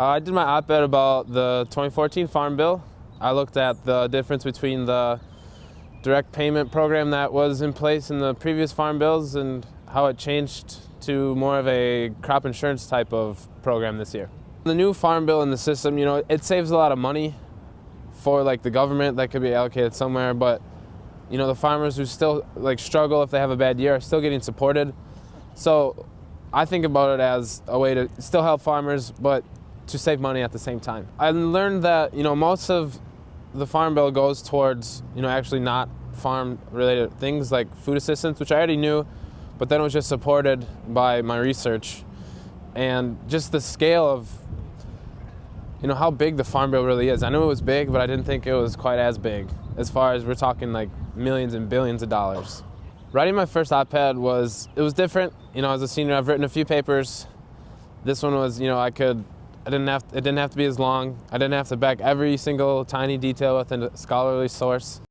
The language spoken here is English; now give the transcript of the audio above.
Uh, I did my op-ed about the 2014 Farm Bill. I looked at the difference between the direct payment program that was in place in the previous farm bills and how it changed to more of a crop insurance type of program this year. The new farm bill in the system, you know, it saves a lot of money for like the government that could be allocated somewhere, but you know, the farmers who still like struggle if they have a bad year are still getting supported. So I think about it as a way to still help farmers, but to save money at the same time. I learned that, you know, most of the farm bill goes towards, you know, actually not farm related things like food assistance, which I already knew, but then it was just supported by my research and just the scale of you know how big the farm bill really is. I knew it was big, but I didn't think it was quite as big as far as we're talking like millions and billions of dollars. Writing my first op-ed was it was different. You know, as a senior, I've written a few papers. This one was, you know, I could I didn't have it didn't have to be as long. I didn't have to back every single tiny detail with a scholarly source.